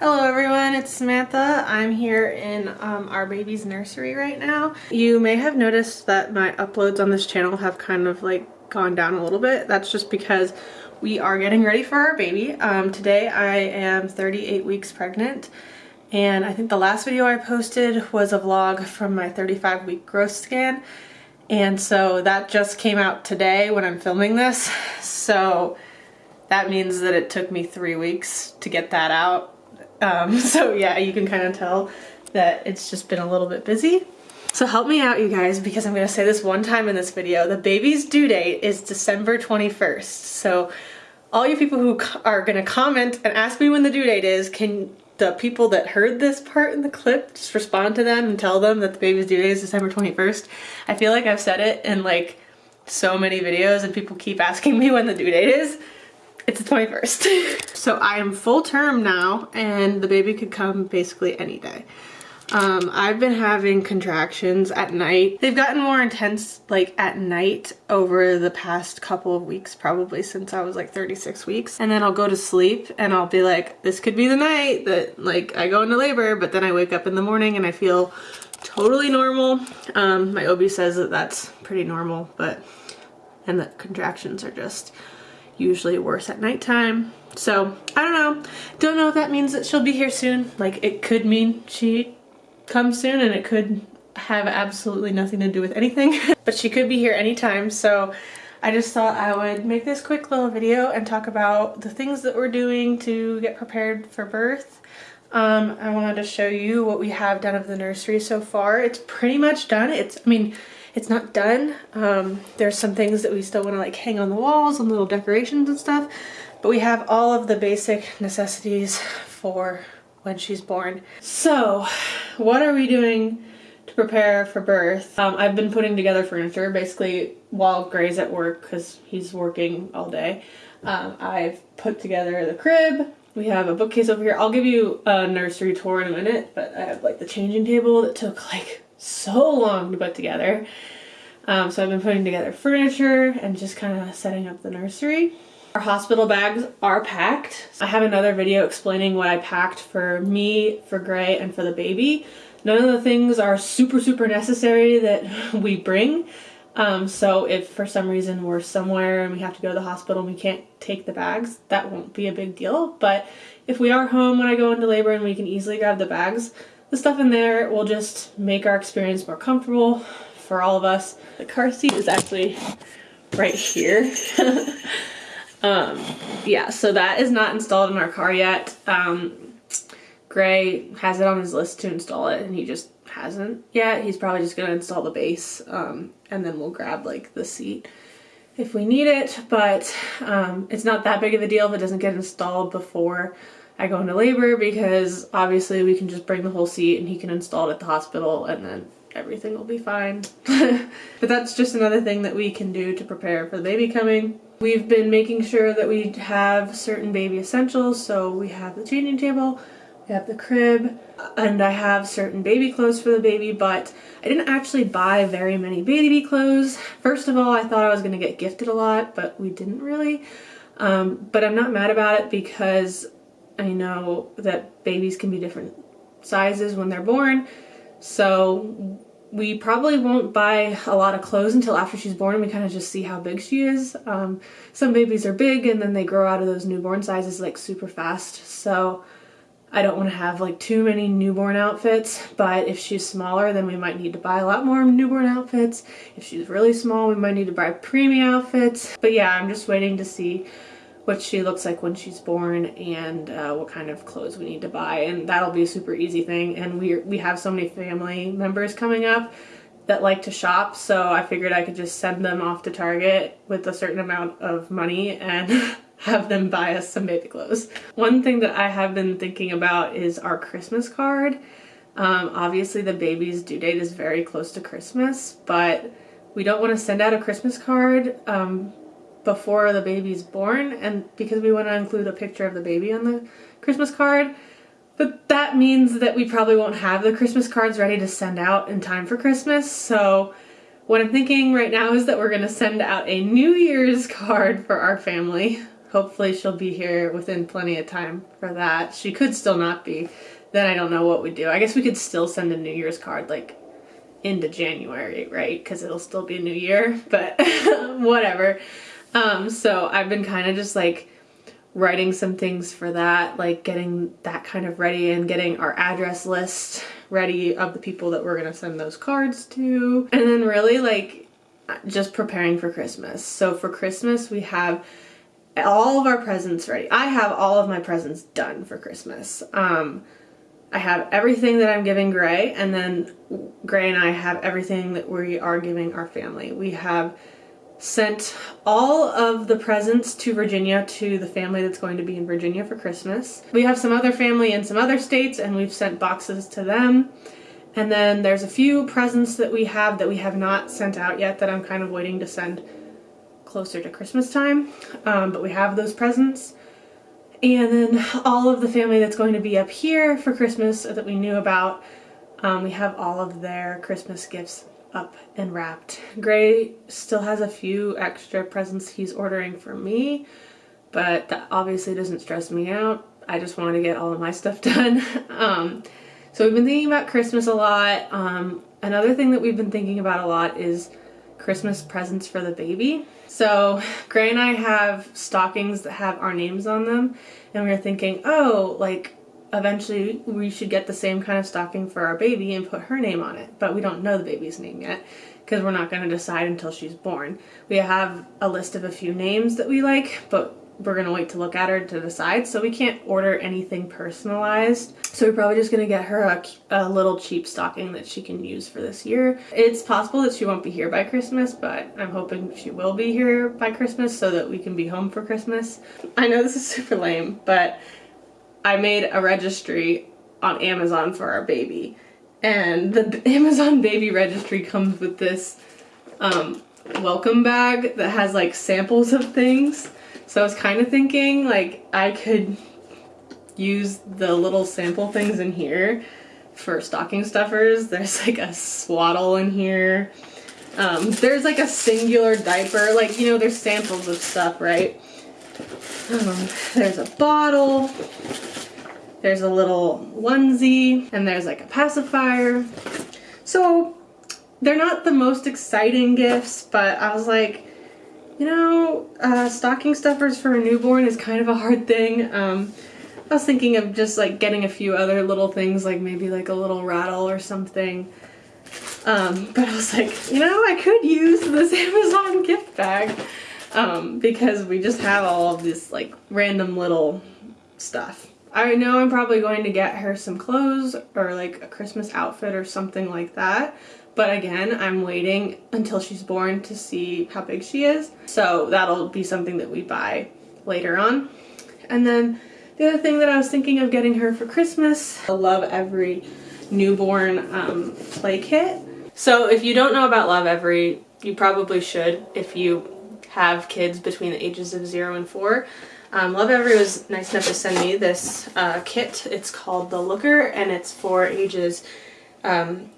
Hello everyone, it's Samantha. I'm here in um, our baby's nursery right now. You may have noticed that my uploads on this channel have kind of like gone down a little bit. That's just because we are getting ready for our baby. Um, today I am 38 weeks pregnant and I think the last video I posted was a vlog from my 35 week growth scan and so that just came out today when I'm filming this. So that means that it took me three weeks to get that out um, so yeah, you can kind of tell that it's just been a little bit busy. So help me out you guys because I'm gonna say this one time in this video. The baby's due date is December 21st. So all you people who are gonna comment and ask me when the due date is, can the people that heard this part in the clip just respond to them and tell them that the baby's due date is December 21st? I feel like I've said it in like so many videos and people keep asking me when the due date is. It's the 21st. so I am full term now and the baby could come basically any day. Um, I've been having contractions at night. They've gotten more intense like at night over the past couple of weeks, probably since I was like 36 weeks. And then I'll go to sleep and I'll be like, this could be the night that like I go into labor, but then I wake up in the morning and I feel totally normal. Um, my OB says that that's pretty normal, but, and that contractions are just usually worse at nighttime. So I don't know. Don't know if that means that she'll be here soon. Like it could mean she comes soon and it could have absolutely nothing to do with anything. but she could be here anytime. So I just thought I would make this quick little video and talk about the things that we're doing to get prepared for birth. Um, I wanted to show you what we have done of the nursery so far. It's pretty much done. It's, I mean, it's not done. Um, there's some things that we still want to like hang on the walls and little decorations and stuff, but we have all of the basic necessities for when she's born. So what are we doing to prepare for birth? Um, I've been putting together furniture basically while Gray's at work because he's working all day. Um, I've put together the crib. We have a bookcase over here. I'll give you a nursery tour in a minute, but I have like the changing table that took like so long to put together. Um, so I've been putting together furniture and just kind of setting up the nursery. Our hospital bags are packed. I have another video explaining what I packed for me, for Gray, and for the baby. None of the things are super, super necessary that we bring. Um, so if for some reason we're somewhere and we have to go to the hospital and we can't take the bags, that won't be a big deal. But if we are home when I go into labor and we can easily grab the bags, the stuff in there will just make our experience more comfortable for all of us. The car seat is actually right here. um, yeah, so that is not installed in our car yet. Um, Gray has it on his list to install it and he just hasn't yet. He's probably just gonna install the base um, and then we'll grab like the seat if we need it, but um, it's not that big of a deal if it doesn't get installed before I go into labor because obviously we can just bring the whole seat and he can install it at the hospital and then everything will be fine. but that's just another thing that we can do to prepare for the baby coming. We've been making sure that we have certain baby essentials. So we have the changing table, we have the crib, and I have certain baby clothes for the baby, but I didn't actually buy very many baby clothes. First of all, I thought I was gonna get gifted a lot, but we didn't really. Um, but I'm not mad about it because I know that babies can be different sizes when they're born. So we probably won't buy a lot of clothes until after she's born. We kind of just see how big she is. Um, some babies are big and then they grow out of those newborn sizes like super fast. So I don't want to have like too many newborn outfits, but if she's smaller, then we might need to buy a lot more newborn outfits. If she's really small, we might need to buy preemie outfits. But yeah, I'm just waiting to see what she looks like when she's born and uh, what kind of clothes we need to buy and that'll be a super easy thing and we we have so many family members coming up that like to shop so I figured I could just send them off to Target with a certain amount of money and have them buy us some baby clothes. One thing that I have been thinking about is our Christmas card. Um, obviously the baby's due date is very close to Christmas but we don't want to send out a Christmas card um, before the baby's born and because we want to include a picture of the baby on the Christmas card. But that means that we probably won't have the Christmas cards ready to send out in time for Christmas. So what I'm thinking right now is that we're going to send out a New Year's card for our family. hopefully she'll be here within plenty of time for that. She could still not be. Then I don't know what we do. I guess we could still send a New Year's card like into January, right? Because it'll still be a new year, but whatever. Um, so I've been kind of just like writing some things for that, like getting that kind of ready and getting our address list ready of the people that we're gonna send those cards to. And then really like just preparing for Christmas. So for Christmas, we have all of our presents ready. I have all of my presents done for Christmas. Um, I have everything that I'm giving Gray, and then Gray and I have everything that we are giving our family. We have sent all of the presents to Virginia to the family that's going to be in Virginia for Christmas. We have some other family in some other states, and we've sent boxes to them. And then there's a few presents that we have that we have not sent out yet that I'm kind of waiting to send closer to Christmas time. Um, but we have those presents. And then all of the family that's going to be up here for Christmas that we knew about, um, we have all of their Christmas gifts up and wrapped. Gray still has a few extra presents he's ordering for me, but that obviously doesn't stress me out. I just want to get all of my stuff done. um, so we've been thinking about Christmas a lot. Um, another thing that we've been thinking about a lot is Christmas presents for the baby. So Gray and I have stockings that have our names on them and we were thinking, oh, like eventually we should get the same kind of stocking for our baby and put her name on it. But we don't know the baby's name yet because we're not going to decide until she's born. We have a list of a few names that we like, but we're going to wait to look at her to decide. So we can't order anything personalized. So we're probably just going to get her a, a, little cheap stocking that she can use for this year. It's possible that she won't be here by Christmas, but I'm hoping she will be here by Christmas so that we can be home for Christmas. I know this is super lame, but I made a registry on Amazon for our baby. And the Amazon baby registry comes with this um, welcome bag that has like samples of things. So I was kind of thinking like I could use the little sample things in here for stocking stuffers. There's like a swaddle in here. Um, there's like a singular diaper, like, you know, there's samples of stuff, right? Um, there's a bottle. There's a little onesie and there's like a pacifier. So they're not the most exciting gifts, but I was like, you know, uh, stocking stuffers for a newborn is kind of a hard thing. Um, I was thinking of just like getting a few other little things, like maybe like a little rattle or something. Um, but I was like, you know, I could use this Amazon gift bag um, because we just have all of this like random little stuff. I know I'm probably going to get her some clothes or like a Christmas outfit or something like that. But again, I'm waiting until she's born to see how big she is. So that'll be something that we buy later on. And then the other thing that I was thinking of getting her for Christmas, I Lovevery newborn um, play kit. So if you don't know about Lovevery, you probably should if you have kids between the ages of zero and four. Um, Lovevery was nice enough to send me this uh, kit. It's called The Looker and it's for ages um,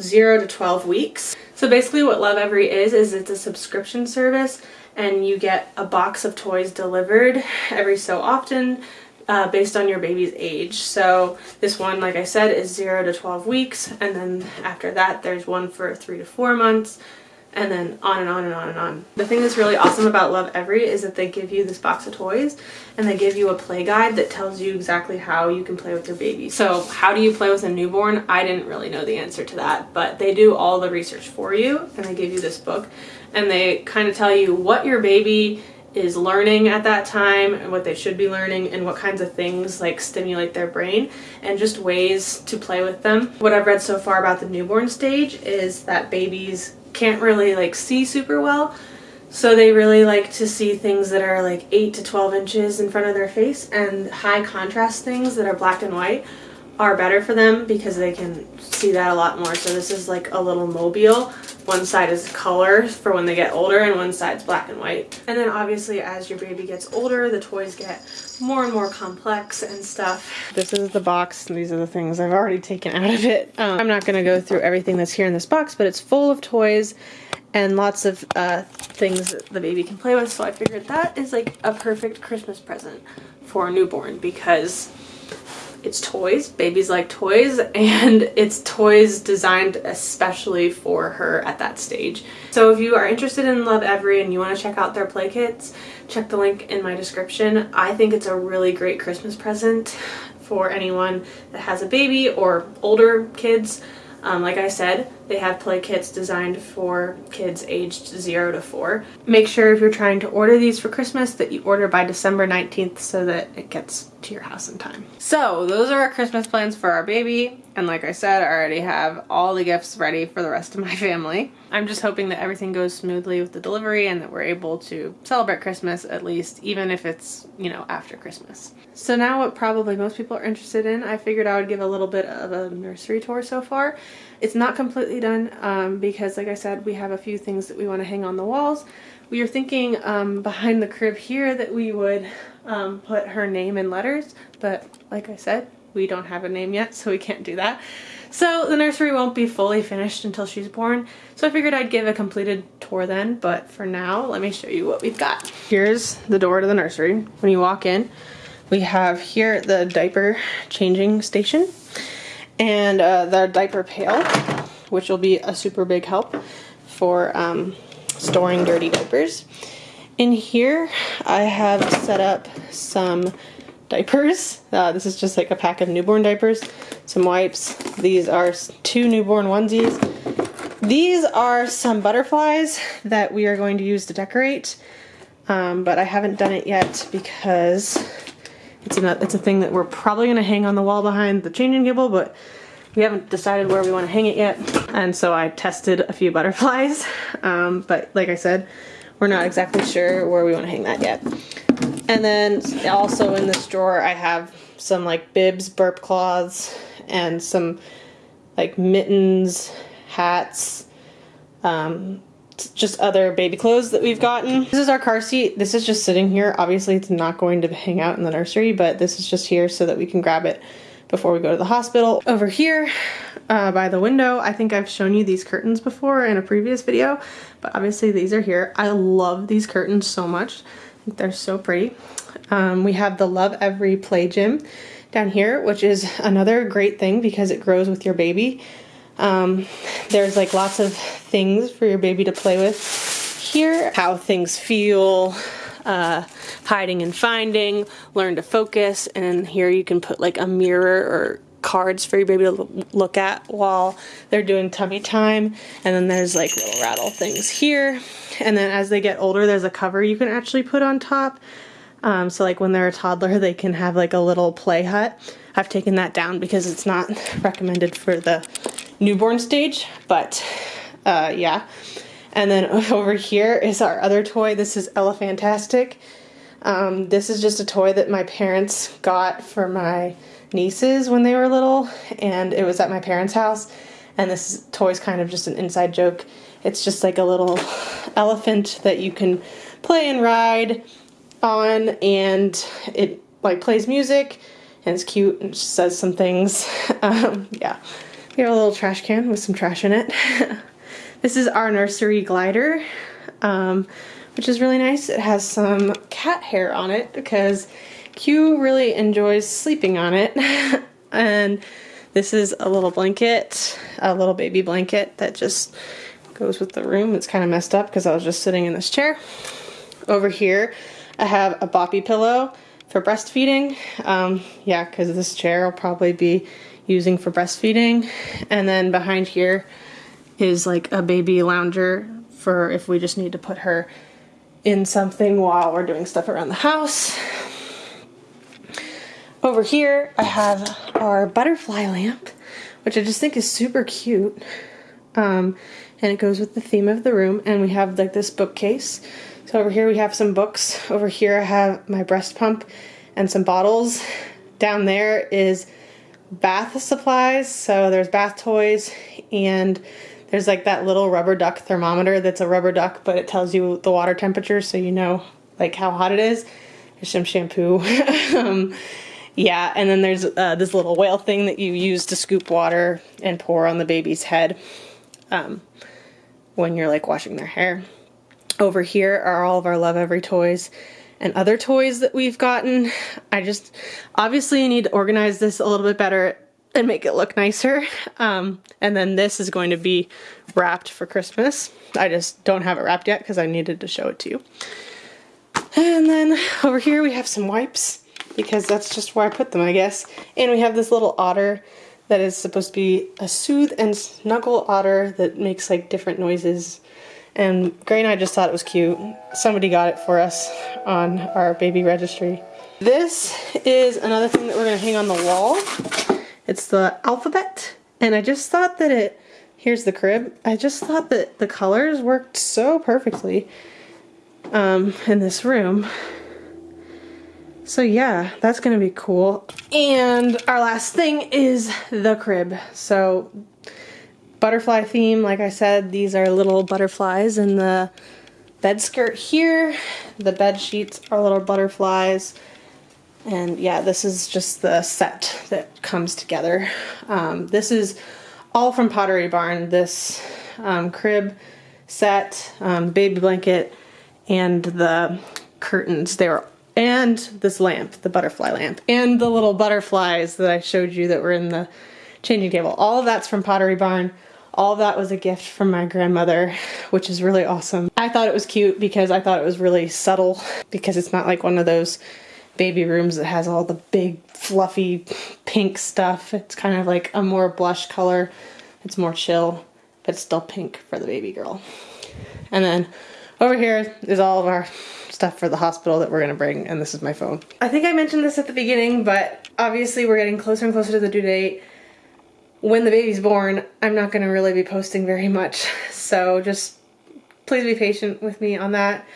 0 to 12 weeks. So basically what Lovevery is, is it's a subscription service and you get a box of toys delivered every so often uh, based on your baby's age. So this one, like I said, is 0 to 12 weeks and then after that there's one for 3 to 4 months and then on and on and on and on. The thing that's really awesome about Lovevery is that they give you this box of toys and they give you a play guide that tells you exactly how you can play with your baby. So how do you play with a newborn? I didn't really know the answer to that, but they do all the research for you and they give you this book and they kind of tell you what your baby is learning at that time and what they should be learning and what kinds of things like stimulate their brain and just ways to play with them. What I've read so far about the newborn stage is that babies can't really like see super well. So they really like to see things that are like 8 to 12 inches in front of their face and high contrast things that are black and white are better for them because they can see that a lot more. So this is like a little mobile. One side is color for when they get older and one side's black and white. And then obviously as your baby gets older, the toys get more and more complex and stuff. This is the box. These are the things I've already taken out of it. Um, I'm not going to go through everything that's here in this box, but it's full of toys and lots of uh, things the baby can play with. So I figured that is like a perfect Christmas present for a newborn because it's toys. Babies like toys and it's toys designed especially for her at that stage. So if you are interested in Lovevery and you want to check out their play kits, check the link in my description. I think it's a really great Christmas present for anyone that has a baby or older kids. Um, like I said, they have play kits designed for kids aged 0 to 4. Make sure if you're trying to order these for Christmas that you order by December 19th so that it gets to your house in time. So those are our Christmas plans for our baby. And like I said, I already have all the gifts ready for the rest of my family. I'm just hoping that everything goes smoothly with the delivery and that we're able to celebrate Christmas at least, even if it's, you know, after Christmas. So now what probably most people are interested in, I figured I would give a little bit of a nursery tour so far. It's not completely done um, because like I said, we have a few things that we want to hang on the walls. We are thinking um, behind the crib here that we would um, put her name in letters, but like I said, we don't have a name yet, so we can't do that. So the nursery won't be fully finished until she's born, so I figured I'd give a completed tour then, but for now, let me show you what we've got. Here's the door to the nursery. When you walk in, we have here the diaper changing station and uh, the diaper pail, which will be a super big help for um, storing dirty diapers. In here, I have set up some diapers. Uh, this is just like a pack of newborn diapers, some wipes. These are two newborn onesies. These are some butterflies that we are going to use to decorate, um, but I haven't done it yet because it's a, it's a thing that we're probably going to hang on the wall behind the changing table, but we haven't decided where we want to hang it yet. And so I tested a few butterflies, um, but like I said, we're not exactly sure where we want to hang that yet. And then also in this drawer, I have some like bibs, burp cloths, and some like mittens, hats, um, just other baby clothes that we've gotten. This is our car seat. This is just sitting here. Obviously it's not going to hang out in the nursery, but this is just here so that we can grab it before we go to the hospital. Over here uh, by the window, I think I've shown you these curtains before in a previous video, but obviously these are here. I love these curtains so much. They're so pretty. Um, we have the Lovevery Play Gym down here, which is another great thing because it grows with your baby. Um, there's like lots of things for your baby to play with here. How things feel, uh, hiding and finding, learn to focus, and here you can put like a mirror or cards for your baby to look at while they're doing tummy time. And then there's like little rattle things here. And then as they get older, there's a cover you can actually put on top. Um, so like when they're a toddler, they can have like a little play hut. I've taken that down because it's not recommended for the newborn stage, but uh, yeah. And then over here is our other toy. This is Elephantastic. Um, this is just a toy that my parents got for my nieces when they were little, and it was at my parents' house. And this toy is kind of just an inside joke. It's just like a little elephant that you can play and ride on, and it like plays music, and it's cute and says some things. Um, yeah, we have a little trash can with some trash in it. this is our nursery glider. Um, which is really nice. It has some cat hair on it because Q really enjoys sleeping on it. and this is a little blanket, a little baby blanket that just goes with the room. It's kind of messed up because I was just sitting in this chair. Over here, I have a boppy pillow for breastfeeding. Um, yeah, because this chair I'll probably be using for breastfeeding. And then behind here is like a baby lounger for if we just need to put her in something while we're doing stuff around the house. Over here, I have our butterfly lamp, which I just think is super cute. Um, and it goes with the theme of the room. And we have like this bookcase. So over here we have some books. Over here I have my breast pump and some bottles. Down there is bath supplies. So there's bath toys and there's like that little rubber duck thermometer that's a rubber duck, but it tells you the water temperature so you know like how hot it is. There's some shampoo. um, yeah, and then there's uh, this little whale thing that you use to scoop water and pour on the baby's head um, when you're like washing their hair. Over here are all of our Lovevery toys and other toys that we've gotten. I just obviously need to organize this a little bit better and make it look nicer. Um, and then this is going to be wrapped for Christmas. I just don't have it wrapped yet because I needed to show it to you. And then over here we have some wipes because that's just where I put them, I guess. And we have this little otter that is supposed to be a soothe and snuggle otter that makes like different noises. And Gray and I just thought it was cute. Somebody got it for us on our baby registry. This is another thing that we're gonna hang on the wall. It's the alphabet. And I just thought that it, here's the crib. I just thought that the colors worked so perfectly um, in this room. So yeah, that's gonna be cool. And our last thing is the crib. So butterfly theme, like I said, these are little butterflies in the bed skirt here. The bed sheets are little butterflies. And yeah, this is just the set that comes together. Um, this is all from Pottery Barn, this um, crib set, um, baby blanket, and the curtains. They were and this lamp, the butterfly lamp, and the little butterflies that I showed you that were in the changing table. All of that's from Pottery Barn. All that was a gift from my grandmother, which is really awesome. I thought it was cute because I thought it was really subtle because it's not like one of those baby rooms that has all the big fluffy pink stuff. It's kind of like a more blush color. It's more chill, but it's still pink for the baby girl. And then over here is all of our stuff for the hospital that we're gonna bring, and this is my phone. I think I mentioned this at the beginning, but obviously we're getting closer and closer to the due date. When the baby's born, I'm not gonna really be posting very much, so just please be patient with me on that.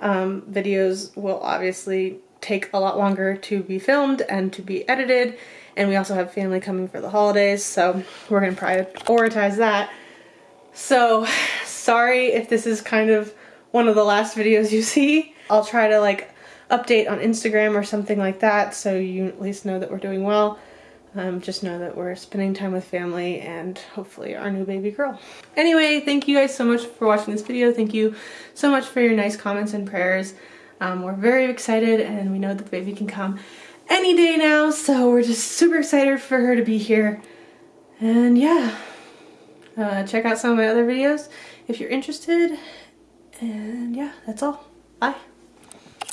Um, videos will obviously take a lot longer to be filmed and to be edited, and we also have family coming for the holidays, so we're gonna prioritize that. So, sorry if this is kind of one of the last videos you see. I'll try to like update on Instagram or something like that so you at least know that we're doing well. Um, just know that we're spending time with family and hopefully our new baby girl. Anyway, thank you guys so much for watching this video. Thank you so much for your nice comments and prayers. Um, we're very excited and we know that the baby can come any day now, so we're just super excited for her to be here. And yeah, uh, check out some of my other videos if you're interested. And yeah, that's all. Bye.